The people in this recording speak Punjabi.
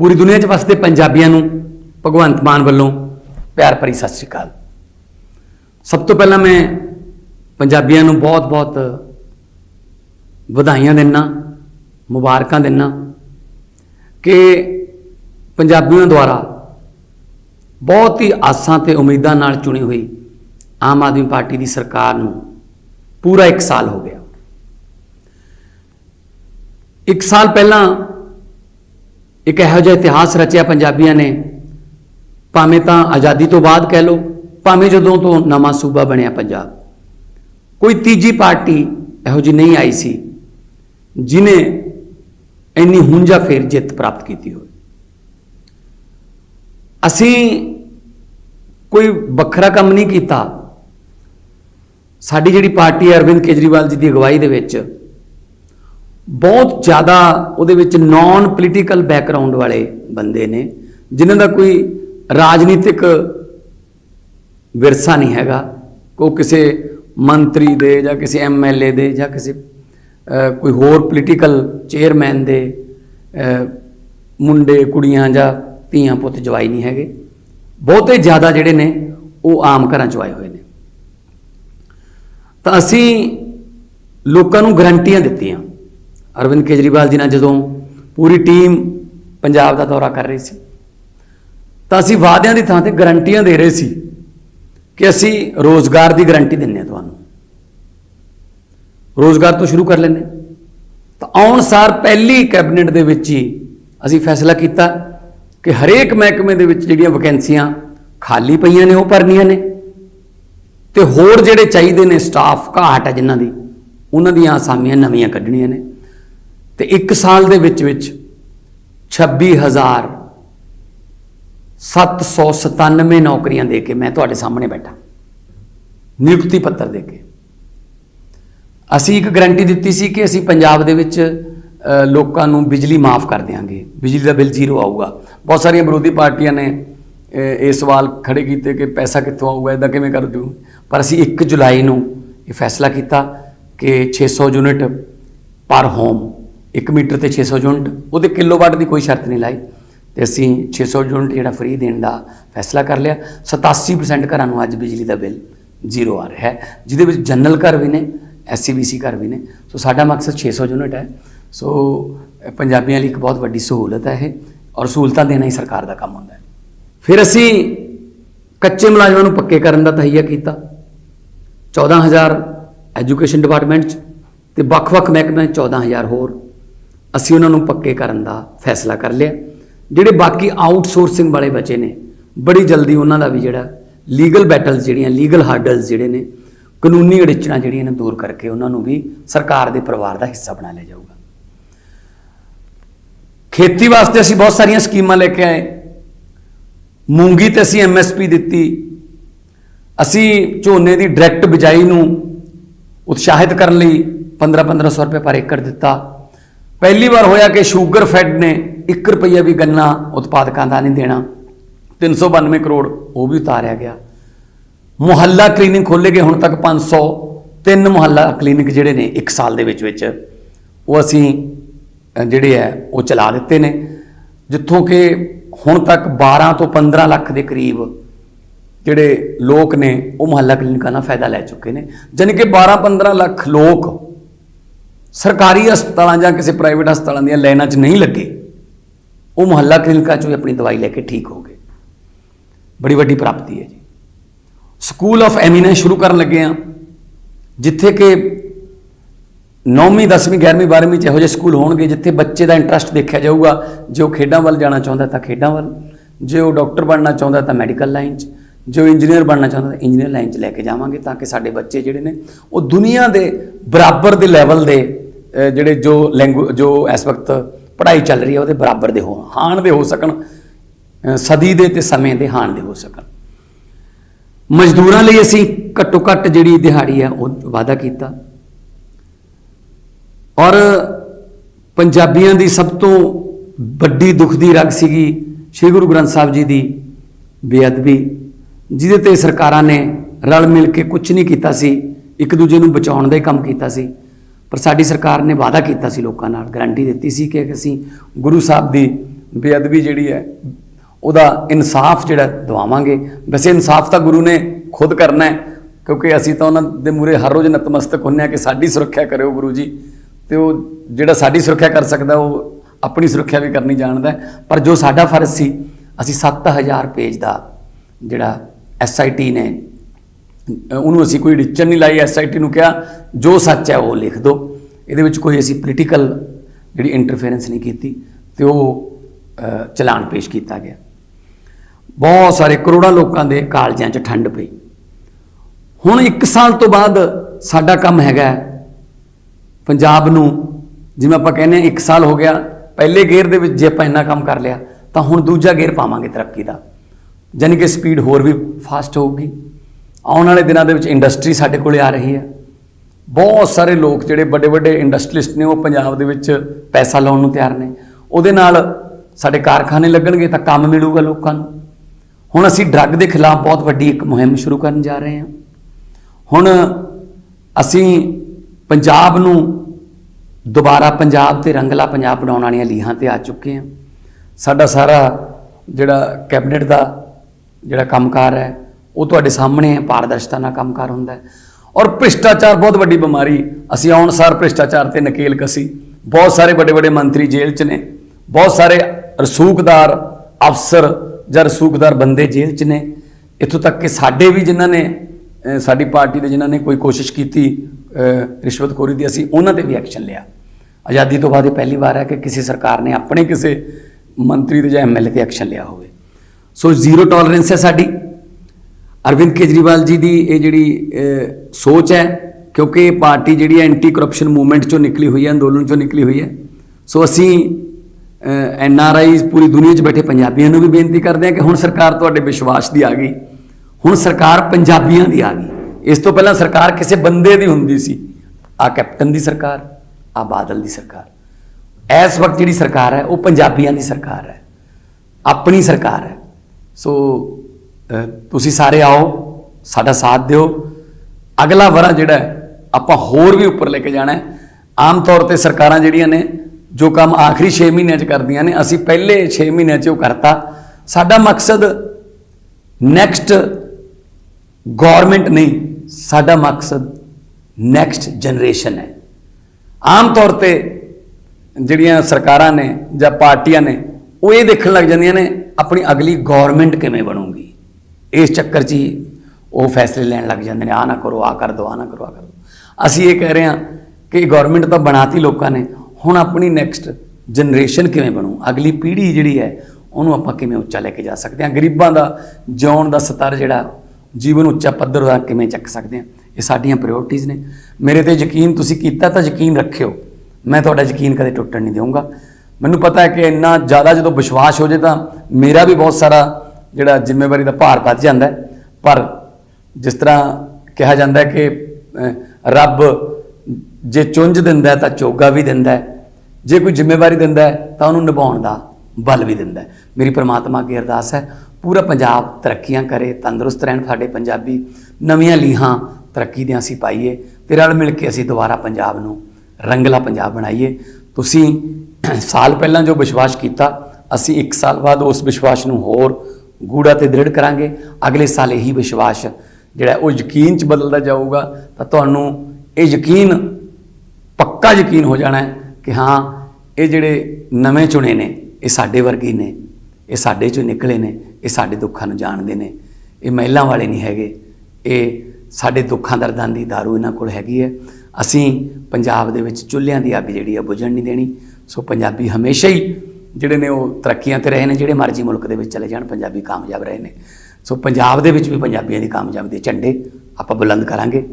ਪੂਰੀ ਦੁਨੀਆ 'ਚ ਵਸਦੇ ਪੰਜਾਬੀਆਂ ਨੂੰ ਭਗਵੰਤ ਮਾਨ ਵੱਲੋਂ ਪਿਆਰ ਭਰੀ ਸਤਿ ਸ਼੍ਰੀ ਅਕਾਲ। ਸਭ ਤੋਂ ਪਹਿਲਾਂ ਮੈਂ ਪੰਜਾਬੀਆਂ ਨੂੰ ਬਹੁਤ-ਬਹੁਤ ਵਧਾਈਆਂ ਦਿੰਨਾ, ਮੁਬਾਰਕਾਂ ਦਿੰਨਾ ਕਿ ਪੰਜਾਬੀਆਂ ਦੁਆਰਾ ਬਹੁਤ ਹੀ ਆਸਾਂ ਤੇ ਉਮੀਦਾਂ ਨਾਲ ਚੁਣੀ ਹੋਈ ਆਮ ਆਦਮੀ ਪਾਰਟੀ ਦੀ ਸਰਕਾਰ ਨੂੰ ਪੂਰਾ 1 ਸਾਲ ਹੋ ਗਿਆ। ਇੱਕ ਸਾਲ ਪਹਿਲਾਂ ਇੱਕ ਇਹੋ ਜਿਹਾ ਇਤਿਹਾਸ ਰਚਿਆ ਪੰਜਾਬੀਆਂ ਨੇ। ਭਾਵੇਂ ਤਾਂ ਆਜ਼ਾਦੀ ਤੋਂ ਬਾਅਦ ਕਹਿ ਲਓ, ਭਾਵੇਂ ਜਦੋਂ ਤੋਂ ਨਵਾਂ ਸੂਬਾ ਬਣਿਆ ਪੰਜਾਬ। ਕੋਈ ਤੀਜੀ ਪਾਰਟੀ ਇਹੋ ਜਿਹੀ ਨਹੀਂ ਆਈ ਸੀ, ਜਿਨੇ ਇੰਨੀ ਹੁੰਜਾ ਫੇਰ ਜਿੱਤ ਪ੍ਰਾਪਤ ਕੀਤੀ ਹੋਵੇ। ਅਸੀਂ ਕੋਈ ਵੱਖਰਾ ਕੰਮ ਨਹੀਂ ਕੀਤਾ। ਸਾਡੀ ਜਿਹੜੀ ਪਾਰਟੀ ਹੈ ਅਰਵਿੰਦ ਕੇਜਰੀਵਾਲ ਜੀ ਦੀ ਅਗਵਾਈ ਦੇ ਵਿੱਚ ਬਹੁਤ ਜ਼ਿਆਦਾ ਉਹਦੇ ਵਿੱਚ ਨਾਨ ਪੋਲੀਟੀਕਲ ਬੈਕਗ੍ਰਾਉਂਡ ਵਾਲੇ ਬੰਦੇ ਨੇ, ਜਿਨ੍ਹਾਂ ਦਾ ਕੋਈ ਰਾਜਨੀਤਿਕ ਵਿਰਸਾ ਨਹੀਂ ਹੈਗਾ। ਕੋ ਕਿਸੇ ਮੰਤਰੀ ਦੇ ਜਾਂ ਕਿਸੇ ਐਮਐਲਏ ਦੇ ਜਾਂ ਕਿਸੇ ਕੋਈ ਹੋਰ ਪੋਲੀਟੀਕਲ ਚੇਅਰਮੈਨ ਦੇ ਮੁੰਡੇ, ਕੁੜੀਆਂ ਜਾਂ ਧੀਆਂ ਪੁੱਤ ਜਵਾਈ ਨਹੀਂ ਹੈਗੇ। ਬਹੁਤੇ ਜ਼ਿਆਦਾ ਜਿਹੜੇ ਨੇ, ਉਹ ਆਮ ਘਰਾਂ ਚ ਆਏ ਹੋਏ ਨੇ। ਤਾਂ ਅਸੀਂ ਲੋਕਾਂ ਨੂੰ ਗਰੰਟੀਆਂ ਦਿੱਤੀਆਂ। ਅਰਵਿੰਦ ਕੇਜਰੀਵਾਲ ਜੀ ਨਾਲ ਜਦੋਂ ਪੂਰੀ ਟੀਮ ਪੰਜਾਬ ਦਾ ਦੌਰਾ ਕਰ ਰਹੀ ਸੀ, ਤਾਂ ਅਸੀਂ ਵਾਅਦਿਆਂ ਦੀ ਥਾਂ ਤੇ ਗਰੰਟੀਆਂ ਦੇ ਰਹੇ ਸੀ ਕਿ ਅਸੀਂ ਰੋਜ਼ਗਾਰ ਦੀ ਗਰੰਟੀ ਦਿੰਨੇ ਆ ਤੁਹਾਨੂੰ। ਰੋਜ਼ਗਾਰ ਤੋਂ ਸ਼ੁਰੂ ਕਰ ਲੈਂਦੇ ਤਾਂ ਆਉਣ ਸਾਰ ਪਹਿਲੀ ਕੈਬਨਿਟ ਦੇ ਵਿੱਚ ਹੀ ਅਸੀਂ ਫੈਸਲਾ ਕੀਤਾ ਕਿ ਹਰੇਕ ਮਹਿਕਮੇ ਦੇ ਵਿੱਚ ਜਿਹੜੀਆਂ ਵੈਕੈਂਸੀਆਂ ਖਾਲੀ ਪਈਆਂ ਨੇ, ਉਹ ਭਰਨੀਆਂ ਨੇ ਤੇ ਹੋਰ ਜਿਹੜੇ ਚਾਹੀਦੇ ਨੇ ਸਟਾਫ ਘਾਟ ਹੈ ਜਿਨ੍ਹਾਂ ਦੀ, ਉਹਨਾਂ ਦੀਆਂ ਅਸਾਮੀਆਂ ਨਵੀਆਂ ਕੱਢਣੀਆਂ ਨੇ। ਤੇ 1 ਸਾਲ ਦੇ ਵਿੱਚ ਵਿੱਚ 26000 797 ਨੌਕਰੀਆਂ ਦੇ ਕੇ ਮੈਂ ਤੁਹਾਡੇ ਸਾਹਮਣੇ ਬੈਠਾ। ਨਿਯੁਕਤੀ ਪੱਤਰ ਦੇ ਕੇ। ਅਸੀਂ ਇੱਕ ਗਾਰੰਟੀ ਦਿੱਤੀ ਸੀ ਕਿ ਅਸੀਂ ਪੰਜਾਬ ਦੇ ਵਿੱਚ ਲੋਕਾਂ ਨੂੰ ਬਿਜਲੀ ਮਾਫ ਕਰ ਦੇਵਾਂਗੇ ਬਿਜਲੀ ਦਾ ਬਿੱਲ ਜ਼ੀਰੋ ਆਊਗਾ। ਬਹੁਤ ਸਾਰੀਆਂ ਵਿਰੋਧੀ ਪਾਰਟੀਆਂ ਨੇ ਇਹ ਸਵਾਲ ਖੜੇ ਕੀਤੇ ਕਿ ਪੈਸਾ ਕਿੱਥੋਂ ਆਊਗਾ ਇਦਾਂ ਕਿਵੇਂ ਕਰ ਦੂ? ਪਰ ਅਸੀਂ 1 ਜੁਲਾਈ ਨੂੰ ਇਹ ਫੈਸਲਾ ਕੀਤਾ ਕਿ 600 ਯੂਨਿਟ ਪਰ ਹੋਮ 1 ਮੀਟਰ ਤੇ 600 ਯੂਨਿਟ, ਉਹਦੇ ਕਿਲੋਵਾਟ ਦੀ ਕੋਈ ਸ਼ਰਤ ਨਹੀਂ ਲਾਈ। ਤੇ ਅਸੀਂ 600 ਯੂਨਿਟ ਜਿਹੜਾ ਫ੍ਰੀ ਦੇਣ ਦਾ ਫੈਸਲਾ ਕਰ ਲਿਆ। 87% ਘਰਾਂ ਨੂੰ ਅੱਜ ਬਿਜਲੀ ਦਾ ਬਿੱਲ ਜ਼ੀਰੋ ਆ ਰਿਹਾ ਹੈ, ਜਿਹਦੇ ਵਿੱਚ ਜਨਰਲ ਘਰ ਵੀ ਨੇ ਐਸਸੀਬੀਸੀ ਘਰ ਵੀ ਨੇ। ਸੋ ਸਾਡਾ ਮਕਸਦ 600 ਯੂਨਿਟ ਹੈ। ਸੋ ਪੰਜਾਬੀਆਂ ਲਈ ਇੱਕ ਬਹੁਤ ਵੱਡੀ ਸਹੂਲਤ ਹੈ ਇਹ, ਔਰ ਸਹੂਲਤਾਂ ਦੇਣਾ ਹੀ ਸਰਕਾਰ ਦਾ ਕੰਮ ਹੁੰਦਾ ਹੈ। ਫਿਰ ਅਸੀਂ ਕੱਚੇ ਮੁਲਾਜ਼ਮਾਂ ਨੂੰ ਪੱਕੇ ਕਰਨ ਦਾ ਤਹਈਆ ਕੀਤਾ। 14000 ਐਜੂਕੇਸ਼ਨ ਡਿਪਾਰਟਮੈਂਟ 'ਚ ਤੇ ਵੱਖ-ਵੱਖ ਮਹਿਕਮਿਆਂ 'ਚ 14000 ਹੋਰ। ਅਸੀਂ ਉਹਨਾਂ ਨੂੰ ਪੱਕੇ ਕਰਨ ਦਾ ਫੈਸਲਾ ਕਰ ਲਿਆ। ਜਿਹੜੇ ਬਾਕੀ ਆਊਟਸੋਰਸਿੰਗ ਵਾਲੇ ਬਚੇ ਨੇ, ਬੜੀ ਜਲਦੀ ਉਹਨਾਂ ਦਾ ਵੀ ਜਿਹੜਾ ਲੀਗਲ ਬੈਟਲਸ ਜਿਹੜੀਆਂ ਲੀਗਲ ਹਾਰਡਲਸ ਜਿਹੜੇ ਨੇ, ਕਾਨੂੰਨੀ ਅੜਿੱਚਣਾ ਜਿਹੜੀਆਂ ਨੇ ਦੂਰ ਕਰਕੇ ਉਹਨਾਂ ਨੂੰ ਵੀ ਸਰਕਾਰ ਦੇ ਪਰਿਵਾਰ ਦਾ ਹਿੱਸਾ ਬਣਾ ਲਿਆ ਜਾਊਗਾ। ਖੇਤੀ ਵਾਸਤੇ ਅਸੀਂ ਬਹੁਤ ਸਾਰੀਆਂ ਸਕੀਮਾਂ ਲੈ ਕੇ ਆਏ। ਮੂੰਗੀ ਤੇ ਅਸੀਂ ਐਮਐਸਪੀ ਦਿੱਤੀ। ਅਸੀਂ ਝੋਨੇ ਦੀ ਡਾਇਰੈਕਟ ਬਿਜਾਈ ਨੂੰ ਉਤਸ਼ਾਹਿਤ ਕਰਨ ਲਈ 15-1500 ਰੁਪਏ ਪਰ ਏਕੜ ਦਿੱਤਾ। ਪਹਿਲੀ ਵਾਰ ਹੋਇਆ ਕਿ ਸ਼ੂਗਰ ਫੈਡ ਨੇ 1 ਰੁਪਈਆ ਵੀ ਗੰਨਾ ਉਤਪਾਦਕਾਂ ਦਾ ਨਹੀਂ ਦੇਣਾ। 392 ਕਰੋੜ ਉਹ ਵੀ ਉਤਾਰਿਆ ਗਿਆ। ਮੁਹੱਲਾ ਕਲੀਨਿਕ ਖੋਲੇ ਗਏ, ਹੁਣ ਤੱਕ 500 ਤਿੰਨ ਮੁਹੱਲਾ ਕਲੀਨਿਕ ਜਿਹੜੇ ਨੇ 1 ਸਾਲ ਦੇ ਵਿੱਚ ਵਿੱਚ, ਉਹ ਅਸੀਂ ਜਿਹੜੇ ਹੈ, ਉਹ ਚਲਾ ਦਿੱਤੇ ਨੇ। ਜਿੱਥੋਂ ਕਿ ਹੁਣ ਤੱਕ 12 ਤੋਂ 15 ਲੱਖ ਦੇ ਕਰੀਬ ਜਿਹੜੇ ਲੋਕ ਨੇ, ਉਹ ਮੁਹੱਲਾ ਕਲੀਨਿਕਾਂ ਦਾ ਫਾਇਦਾ ਲੈ ਚੁੱਕੇ ਨੇ। ਜਾਣੀ ਕਿ 12-15 ਲੱਖ ਲੋਕ ਸਰਕਾਰੀ ਹਸਪਤਾਲਾਂ ਜਾਂ ਕਿਸੇ ਪ੍ਰਾਈਵੇਟ ਹਸਪਤਾਲਾਂ ਦੀਆਂ ਲਾਈਨਾਂ 'ਚ ਨਹੀਂ ਲੱਗੇ, ਉਹ ਮੁਹੱਲਾ ਕਲੀਨਿਕਾਂ 'ਚੋਂ ਹੀ ਆਪਣੀ ਦਵਾਈ ਲੈ ਕੇ ਠੀਕ ਹੋ ਗਏ। ਬੜੀ ਵੱਡੀ ਪ੍ਰਾਪਤੀ ਹੈ ਜੀ। ਸਕੂਲ ਆਫ ਐਮੀਨੈਂਸ ਸ਼ੁਰੂ ਕਰਨ ਲੱਗੇ ਆ ਜਿੱਥੇ ਕਿ 9ਵੀਂ 10ਵੀਂ 11ਵੀਂ 12ਵੀਂ ਚ ਇਹੋ ਜਿਹੇ ਸਕੂਲ ਹੋਣਗੇ, ਜਿੱਥੇ ਬੱਚੇ ਦਾ ਇੰਟਰਸਟ ਦੇਖਿਆ ਜਾਊਗਾ। ਜੇ ਉਹ ਖੇਡਾਂ ਵੱਲ ਜਾਣਾ ਚਾਹੁੰਦਾ ਤਾਂ ਖੇਡਾਂ ਵੱਲ, ਜੇ ਉਹ ਡਾਕਟਰ ਬਣਨਾ ਚਾਹੁੰਦਾ ਤਾਂ ਮੈਡੀਕਲ ਲਾਈਨ 'ਚ, ਜੇ ਉਹ ਇੰਜੀਨੀਅਰ ਬਣਨਾ ਚਾਹੁੰਦਾ ਤਾਂ ਇੰਜੀਨੀਅਰ ਲਾਈਨ 'ਚ ਲੈ ਕੇ ਜਾਵਾਂਗੇ ਤਾਂ ਕਿ ਸਾਡੇ ਬੱਚੇ ਜਿਹੜੇ ਨੇ, ਉਹ ਦੁਨੀਆ ਦੇ ਬਰਾਬਰ ਦੇ ਲੈਵਲ ਦੇ ਜਿਹੜੇ ਜੋ ਲੈਂਗੁ ਜੋ ਇਸ ਵਕਤ ਪੜ੍ਹਾਈ ਚੱਲ ਰਹੀ ਹੈ ਉਹਦੇ ਬਰਾਬਰ ਦੇ ਹੋਣ ਹਾਣ ਦੇ ਹੋ ਸਕਣ ਸਦੀ ਦੇ ਤੇ ਸਮੇਂ ਦੇ ਹਾਣ ਦੇ ਹੋ ਸਕਣ। ਮਜ਼ਦੂਰਾਂ ਲਈ ਅਸੀਂ ਘੱਟੋ ਘੱਟ ਜਿਹੜੀ ਦਿਹਾੜੀ ਹੈ ਉਹ ਵਾਅਦਾ ਕੀਤਾ। ਔਰ ਪੰਜਾਬੀਆਂ ਦੀ ਸਭ ਤੋਂ ਵੱਡੀ ਦੁੱਖ ਦੀ ਰਗ ਸੀਗੀ ਸ੍ਰੀ ਗੁਰੂ ਗ੍ਰੰਥ ਸਾਹਿਬ ਜੀ ਦੀ ਬੇਅਦਬੀ, ਜਿਹਦੇ ਤੇ ਸਰਕਾਰਾਂ ਨੇ ਰਲ ਮਿਲ ਕੇ ਕੁਝ ਨਹੀਂ ਕੀਤਾ ਸੀ, ਇੱਕ ਦੂਜੇ ਨੂੰ ਬਚਾਉਣ ਦਾ ਹੀ ਕੰਮ ਕੀਤਾ ਸੀ। ਪਰ ਸਾਡੀ ਸਰਕਾਰ ਨੇ ਵਾਅਦਾ ਕੀਤਾ ਸੀ ਲੋਕਾਂ ਨਾਲ, ਗਾਰੰਟੀ ਦਿੱਤੀ ਸੀ ਕਿ ਅਸੀਂ ਗੁਰੂ ਸਾਹਿਬ ਦੀ ਬੇਅਦਬੀ ਜਿਹੜੀ ਹੈ, ਉਹਦਾ ਇਨਸਾਫ ਜਿਹੜਾ ਦਵਾਵਾਂਗੇ। ਵੈਸੇ ਇਨਸਾਫ ਤਾਂ ਗੁਰੂ ਨੇ ਖੁਦ ਕਰਨਾ ਹੈ, ਕਿਉਂਕਿ ਅਸੀਂ ਤਾਂ ਉਹਨਾਂ ਦੇ ਮੂਰੇ ਹਰ ਰੋਜ਼ ਨਤਮਸਤਕ ਹੁੰਨੇ ਆ ਕਿ ਸਾਡੀ ਸੁਰੱਖਿਆ ਕਰਿਓ ਗੁਰੂ ਜੀ। ਤੇ ਉਹ ਜਿਹੜਾ ਸਾਡੀ ਸੁਰੱਖਿਆ ਕਰ ਸਕਦਾ, ਉਹ ਆਪਣੀ ਸੁਰੱਖਿਆ ਵੀ ਕਰਨੀ ਜਾਣਦਾ ਪਰ ਜੋ ਸਾਡਾ ਫਰਜ਼ ਸੀ, ਅਸੀਂ 7000 ਪੇਜ ਦਾ ਜਿਹੜਾ ਐਸਆਈਟੀ ਨੇ ਉਹਨੂੰ ਅਸੀਂ ਕੋਈ ਐਡੀਸ਼ਨ ਨਹੀਂ ਲਾਈ ਐਸਆਈਟੀ ਨੂੰ ਕਿਹਾ, ਜੋ ਸੱਚ ਹੈ ਉਹ ਲਿਖ ਦਿਓ। ਇਹਦੇ ਵਿੱਚ ਕੋਈ ਅਸੀਂ ਪੋਲੀਟੀਕਲ ਜਿਹੜੀ ਇੰਟਰਫੇਰੈਂਸ ਨਹੀਂ ਕੀਤੀ ਤੇ ਉਹ ਚਲਾਨ ਪੇਸ਼ ਕੀਤਾ ਗਿਆ। ਬਹੁਤ ਸਾਰੇ ਕਰੋੜਾਂ ਲੋਕਾਂ ਦੇ ਕਾਲਜਾਂ 'ਚ ਠੰਡ ਪਈ। ਹੁਣ 1 ਸਾਲ ਤੋਂ ਬਾਅਦ ਸਾਡਾ ਕੰਮ ਹੈਗਾ ਪੰਜਾਬ ਨੂੰ ਜਿਵੇਂ ਆਪਾਂ ਕਹਿੰਦੇ ਹਾਂ 1 ਸਾਲ ਹੋ ਗਿਆ, ਪਹਿਲੇ ਗੇਅਰ ਦੇ ਵਿੱਚ ਜੇ ਆਪਾਂ ਇੰਨਾ ਕੰਮ ਕਰ ਲਿਆ, ਤਾਂ ਹੁਣ ਦੂਜਾ ਗੇਅਰ ਪਾਵਾਂਗੇ ਤਰੱਕੀ ਦਾ। ਯਾਨੀ ਕਿ ਸਪੀਡ ਹੋਰ ਵੀ ਫਾਸਟ ਹੋਊਗੀ। ਆਉਣ ਵਾਲੇ ਦਿਨਾਂ ਦੇ ਵਿੱਚ ਇੰਡਸਟਰੀ ਸਾਡੇ ਕੋਲੇ ਆ ਰਹੀ ਹੈ। ਬਹੁਤ ਸਾਰੇ ਲੋਕ ਜਿਹੜੇ ਵੱਡੇ ਵੱਡੇ ਇੰਡਸਟਰੀਲਿਸਟ ਨੇ, ਉਹ ਪੰਜਾਬ ਦੇ ਵਿੱਚ ਪੈਸਾ ਲਾਉਣ ਨੂੰ ਤਿਆਰ ਨੇ। ਉਹਦੇ ਨਾਲ ਸਾਡੇ ਕਾਰਖਾਨੇ ਲੱਗਣਗੇ ਤਾਂ ਕੰਮ ਮਿਲੂਗਾ ਲੋਕਾਂ ਨੂੰ। ਹੁਣ ਅਸੀਂ ਡਰੱਗ ਦੇ ਖਿਲਾਫ ਬਹੁਤ ਵੱਡੀ ਇੱਕ ਮੁਹਿੰਮ ਸ਼ੁਰੂ ਕਰਨ ਜਾ ਰਹੇ ਹਾਂ। ਹੁਣ ਅਸੀਂ ਪੰਜਾਬ ਨੂੰ ਦੁਬਾਰਾ ਪੰਜਾਬ ਤੇ ਰੰਗਲਾ ਪੰਜਾਬ ਬਣਾਉਣ ਵਾਲੀਆਂ ਲੀਹਾਂ ਤੇ ਆ ਚੁੱਕੇ ਹਾਂ। ਸਾਡਾ ਸਾਰਾ ਜਿਹੜਾ ਕੈਬਨਿਟ ਦਾ ਜਿਹੜਾ ਕੰਮਕਾਰ ਹੈ ਉਹ ਤੁਹਾਡੇ ਸਾਹਮਣੇ ਹੈ ਪਾਰਦਰਸ਼ਤਾ ਨਾਲ ਕੰਮਕਾਰ ਹੁੰਦਾ ਹੈ। ਔਰ ਭ੍ਰਿਸ਼ਟਾਚਾਰ ਬਹੁਤ ਵੱਡੀ ਬਿਮਾਰੀ। ਅਸੀਂ ਆਉਣ ਸਾਰ ਭ੍ਰਿਸ਼ਟਾਚਾਰ ਤੇ ਨਕੇਲ ਕਸੀ। ਬਹੁਤ ਸਾਰੇ ਵੱਡੇ ਵੱਡੇ ਮੰਤਰੀ ਜੇਲ੍ਹ 'ਚ ਨੇ। ਬਹੁਤ ਸਾਰੇ ਰਸੂਖਦਾਰ ਅਫਸਰ ਜਾਂ ਰਸੂਖਦਾਰ ਬੰਦੇ ਜੇਲ੍ਹ 'ਚ ਨੇ। ਇੱਥੋਂ ਤੱਕ ਕਿ ਸਾਡੇ ਵੀ ਜਿਨ੍ਹਾਂ ਨੇ ਸਾਡੀ ਪਾਰਟੀ ਦੇ ਜਿਨ੍ਹਾਂ ਨੇ ਕੋਈ ਕੋਸ਼ਿਸ਼ ਕੀਤੀ ਰਿਸ਼ਵਤਖੋਰੀ ਦੀ, ਅਸੀਂ ਉਹਨਾਂ ਤੇ ਵੀ ਐਕਸ਼ਨ ਲਿਆ। ਆਜ਼ਾਦੀ ਤੋਂ ਬਾਅਦ ਇਹ ਪਹਿਲੀ ਵਾਰ ਹੈ ਕਿ ਕਿਸੇ ਸਰਕਾਰ ਨੇ ਆਪਣੇ ਕਿਸੇ ਮੰਤਰੀ ਤੇ ਜਾਂ ਐਮਐਲਏ ਤੇ ਐਕਸ਼ਨ ਲਿਆ ਹੋਵੇ। ਸੋ ਜ਼ੀਰੋ ਟੋਲਰੈਂਸ ਹੈ ਸਾਡੀ। ਅਰਵਿੰਦ ਕੇਜਰੀਵਾਲ ਜੀ ਦੀ ਇਹ ਜਿਹੜੀ ਸੋਚ ਹੈ, ਕਿਉਂਕਿ ਇਹ ਪਾਰਟੀ ਜਿਹੜੀ ਐਂਟੀ ਕਰਪਸ਼ਨ ਮੂਵਮੈਂਟ ਚੋਂ ਨਿਕਲੀ ਹੋਈ ਹੈ, ਅੰਦੋਲਨ ਚੋਂ ਨਿਕਲੀ ਹੋਈ ਹੈ। ਸੋ ਅਸੀਂ ਐਨ ਆਰ ਆਈ ਪੂਰੀ ਦੁਨੀਆ 'ਚ ਬੈਠੇ ਪੰਜਾਬੀਆਂ ਨੂੰ ਵੀ ਬੇਨਤੀ ਕਰਦੇ ਹਾਂ ਕਿ ਹੁਣ ਸਰਕਾਰ ਤੁਹਾਡੇ ਵਿਸ਼ਵਾਸ ਦੀ ਆ ਗਈ। ਹੁਣ ਸਰਕਾਰ ਪੰਜਾਬੀਆਂ ਦੀ ਆ ਗਈ। ਇਸ ਤੋਂ ਪਹਿਲਾਂ ਸਰਕਾਰ ਕਿਸੇ ਬੰਦੇ ਦੀ ਹੁੰਦੀ ਸੀ। ਆ ਕੈਪਟਨ ਦੀ ਸਰਕਾਰ, ਆ ਬਾਦਲ ਦੀ ਸਰਕਾਰ। ਇਸ ਵਕਤ ਜਿਹੜੀ ਸਰਕਾਰ ਹੈ, ਉਹ ਪੰਜਾਬੀਆਂ ਦੀ ਸਰਕਾਰ ਹੈ। ਆਪਣੀ ਸਰਕਾਰ ਹੈ। ਸੋ ਤੁਸੀਂ ਸਾਰੇ ਆਓ, ਸਾਡਾ ਸਾਥ ਦਿਓ। ਅਗਲਾ ਵਰਾ ਜਿਹੜਾ ਆਪਾਂ ਹੋਰ ਵੀ ਉੱਪਰ ਲੈ ਕੇ ਜਾਣਾ ਹੈ। ਆਮ ਤੌਰ ਤੇ ਸਰਕਾਰਾਂ ਜਿਹੜੀਆਂ ਨੇ, ਜੋ ਕੰਮ ਆਖਰੀ 6 ਮਹੀਨਿਆਂ 'ਚ ਕਰਦੀਆਂ ਨੇ, ਅਸੀਂ ਪਹਿਲੇ 6 ਮਹੀਨਿਆਂ 'ਚ ਉਹ ਕਰਤਾ। ਸਾਡਾ ਮਕਸਦ ਨੈਕਸਟ ਗਵਰਨਮੈਂਟ ਨਹੀਂ, ਸਾਡਾ ਮਕਸਦ ਨੈਕਸਟ ਜਨਰੇਸ਼ਨ ਹੈ। ਆਮ ਤੌਰ ਤੇ ਜਿਹੜੀਆਂ ਸਰਕਾਰਾਂ ਨੇ ਜਾਂ ਪਾਰਟੀਆਂ ਨੇ, ਉਹ ਇਹ ਦੇਖਣ ਲੱਗ ਜਾਂਦੀਆਂ ਨੇ, ਆਪਣੀ ਅਗਲੀ ਗਵਰਨਮੈਂਟ ਕਿਵੇਂ ਬਣੂਗੀ। ਇਸ ਚੱਕਰ 'ਚ ਹੀ ਉਹ ਫੈਸਲੇ ਲੈਣ ਲੱਗ ਜਾਂਦੇ ਨੇ ਆ ਨਾ ਕਰੋ ਆ ਕਰ ਦੋ ਆ ਨਾ ਕਰੋ ਆ ਕਰ ਦੋ। ਅਸੀਂ ਇਹ ਕਹਿ ਰਹੇ ਹਾਂ ਕਿ ਗਵਰਨਮੈਂਟ ਤਾਂ ਬਣਾਤੀ ਲੋਕਾਂ ਨੇ, ਹੁਣ ਆਪਣੀ ਨੈਕਸਟ ਜਨਰੇਸ਼ਨ ਕਿਵੇਂ ਬਣੂ? ਅਗਲੀ ਪੀੜ੍ਹੀ ਜਿਹੜੀ ਹੈ, ਉਹਨੂੰ ਆਪਾਂ ਕਿਵੇਂ ਉੱਚਾ ਲੈ ਕੇ ਜਾ ਸਕਦੇ ਹਾਂ? ਗਰੀਬਾਂ ਦਾ ਜਿਉਣ ਦਾ ਸਤਰ ਜਿਹੜਾ, ਜੀਵਨ ਉੱਚਾ ਪੱਧਰ ਦਾ ਕਿਵੇਂ ਚੱਕ ਸਕਦੇ ਹਾਂ? ਇਹ ਸਾਡੀਆਂ ਪ੍ਰਾਇੋਰਟੀਆਂ ਨੇ। ਮੇਰੇ ਤੇ ਯਕੀਨ ਤੁਸੀਂ ਕੀਤਾ ਤਾਂ ਯਕੀਨ ਰੱਖਿਓ। ਮੈਂ ਤੁਹਾਡਾ ਯਕੀਨ ਕਦੇ ਟੁੱਟਣ ਨਹੀਂ ਦੇਵਾਂਗਾ ਮੈਨੂੰ ਪਤਾ ਹੈ ਕਿ ਇੰਨਾ ਜ਼ਿਆਦਾ ਜਦੋਂ ਵਿਸ਼ਵਾਸ ਹੋ ਜੇ ਤਾਂ ਮੇਰਾ ਵੀ ਬਹੁਤ ਸਾਰਾ ਜਿਹੜਾ ਜ਼ਿੰਮੇਵਾਰੀ ਦਾ ਭਾਰ ਵੱਧ ਜਾਂਦਾ ਪਰ ਜਿਸ ਤਰ੍ਹਾਂ ਕਿਹਾ ਜਾਂਦਾ ਕਿ ਰੱਬ ਜੇ ਚੁੰਝ ਦਿੰਦਾ ਤਾਂ ਚੋਗਾ ਵੀ ਦਿੰਦਾ ਜੇ ਕੋਈ ਜ਼ਿੰਮੇਵਾਰੀ ਦਿੰਦਾ ਤਾਂ ਉਹਨੂੰ ਨਿਭਾਉਣ ਦਾ ਬਲ ਵੀ ਦਿੰਦਾ ਮੇਰੀ ਪ੍ਰਮਾਤਮਾ ਅੱਗੇ ਅਰਦਾਸ ਹੈ, ਪੂਰਾ ਪੰਜਾਬ ਤਰੱਕੀਆਂ ਕਰੇ, ਤੰਦਰੁਸਤ ਰਹਿਣ ਸਾਡੇ ਪੰਜਾਬੀ, ਨਵੀਆਂ ਲੀਹਾਂ ਤਰੱਕੀ ਦੀਆਂ ਅਸੀਂ ਪਾਈਏ ਤੇ ਰਲ ਮਿਲ ਕੇ ਅਸੀਂ ਦੁਬਾਰਾ ਪੰਜਾਬ ਨੂੰ ਰੰਗਲਾ ਪੰਜਾਬ ਬਣਾਈਏ। ਤੁਸੀਂ ਸਾਲ ਪਹਿਲਾਂ ਜੋ ਵਿਸ਼ਵਾਸ ਕੀਤਾ, ਅਸੀਂ 1 ਸਾਲ ਬਾਅਦ ਉਸ ਵਿਸ਼ਵਾਸ ਨੂੰ ਹੋਰ ਗੂੜਾ ਤੇ ਦ੍ਰਿੜ ਕਰਾਂਗੇ। ਅਗਲੇ ਸਾਲ ਇਹੀ ਵਿਸ਼ਵਾਸ ਜਿਹੜਾ ਉਹ ਯਕੀਨ ਚ ਬਦਲਦਾ ਜਾਊਗਾ, ਤਾਂ ਤੁਹਾਨੂੰ ਇਹ ਯਕੀਨ ਪੱਕਾ ਯਕੀਨ ਹੋ ਜਾਣਾ ਹੈ ਕਿ ਹਾਂ, ਇਹ ਜਿਹੜੇ ਨਵੇਂ ਚੁਣੇ ਨੇ, ਇਹ ਸਾਡੇ ਵਰਗੇ ਨੇ, ਇਹ ਸਾਡੇ ਚੋਂ ਨਿਕਲੇ ਨੇ, ਇਹ ਸਾਡੇ ਦੁੱਖਾਂ ਨੂੰ ਜਾਣਦੇ ਨੇ। ਇਹ ਮਹਿਲਾਂ ਵਾਲੇ ਨਹੀਂ ਹੈਗੇ। ਇਹ ਸਾਡੇ ਦੁੱਖਾਂ ਦਰਦਾਂ ਦੀ ਦਾਰੂ ਇਹਨਾਂ ਕੋਲ ਹੈਗੀ ਹੈ। ਅਸੀਂ ਪੰਜਾਬ ਦੇ ਵਿੱਚ ਚੁੱਲ੍ਹਿਆਂ ਦੀ ਅੱਗ ਜਿਹੜੀ ਹੈ ਬੁਝਣ ਨਹੀਂ ਦੇਣੀ। ਸੋ ਪੰਜਾਬੀ ਹਮੇਸ਼ਾ ਹੀ ਜਿਹੜੇ ਨੇ ਉਹ ਤਰੱਕੀਆਂ ਤੇ ਰਹੇ ਨੇ, ਜਿਹੜੇ ਮਰਜ਼ੀ ਮੁਲਕ ਦੇ ਵਿੱਚ ਚਲੇ ਜਾਣ, ਪੰਜਾਬੀ ਕਾਮਯਾਬ ਰਹੇ ਨੇ। ਸੋ ਪੰਜਾਬ ਦੇ ਵਿੱਚ ਵੀ ਪੰਜਾਬੀਆਂ ਦੀ ਕਾਮਯਾਬੀ ਦੇ ਝੰਡੇ ਆਪਾਂ ਬੁਲੰਦ ਕਰਾਂਗੇ।